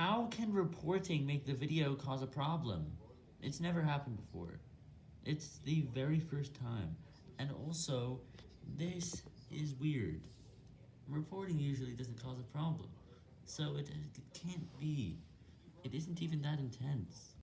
How can reporting make the video cause a problem? It's never happened before. It's the very first time, and also, this is weird. Reporting usually doesn't cause a problem, so it, it can't be. It isn't even that intense.